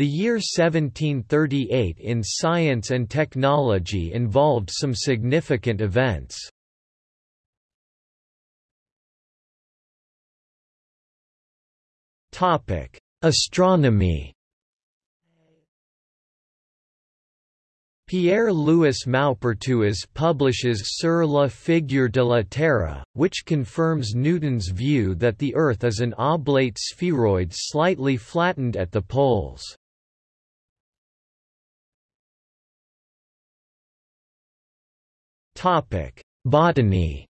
The year 1738 in science and technology involved some significant events. Astronomy Pierre-Louis Maupertuis publishes Sur la figure de la Terre, which confirms Newton's view that the Earth is an oblate spheroid slightly flattened at the poles. Botany.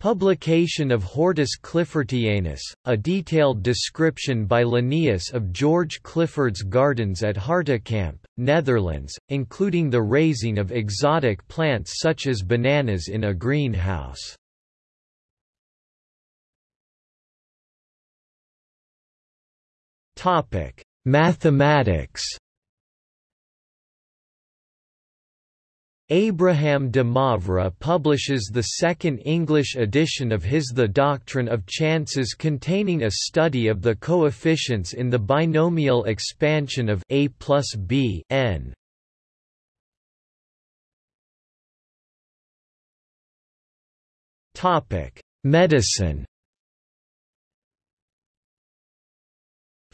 Publication of Hortus Cliffortianus, a detailed description by Linnaeus of George Clifford's gardens at Hartekamp, Netherlands, including the raising of exotic plants such as bananas in a greenhouse. Mathematics Abraham de Moivre publishes the second English edition of his The Doctrine of Chances containing a study of the coefficients in the binomial expansion of a plus b n. Medicine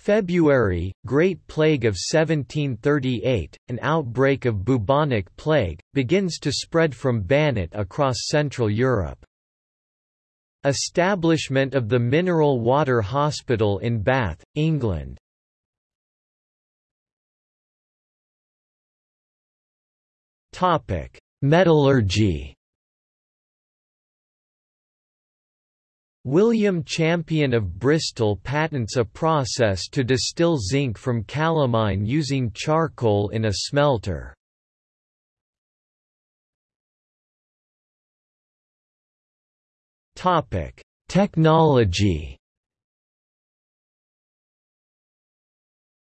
February, Great Plague of 1738, an outbreak of bubonic plague, begins to spread from Banat across Central Europe. Establishment of the Mineral Water Hospital in Bath, England. Metallurgy William Champion of Bristol patents a process to distill zinc from calamine using charcoal in a smelter. Topic: Technology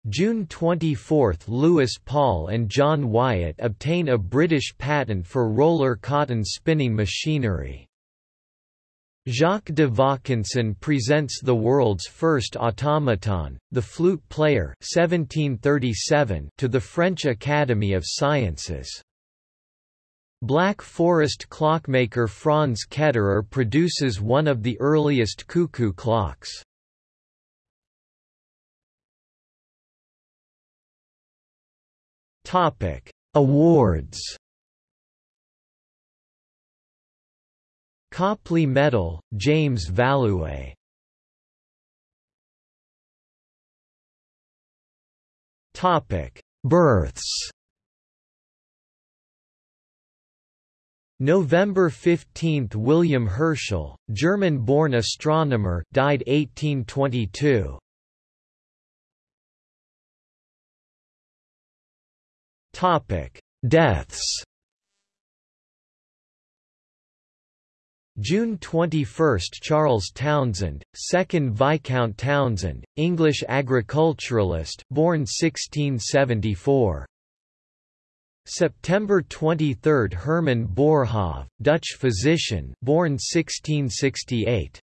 June 24 – Lewis Paul and John Wyatt obtain a British patent for roller cotton spinning machinery. Jacques de Vaucanson presents the world's first automaton, the flute player 1737, to the French Academy of Sciences. Black Forest clockmaker Franz Ketterer produces one of the earliest cuckoo clocks. Awards Copley Medal, James Valoue Births. November 15 – William Herschel, German-born astronomer died 1822. Deaths June 21 – Charles Townshend, 2nd Viscount Townshend, English agriculturalist born 1674. September 23 – Herman Boerhaave, Dutch physician born 1668.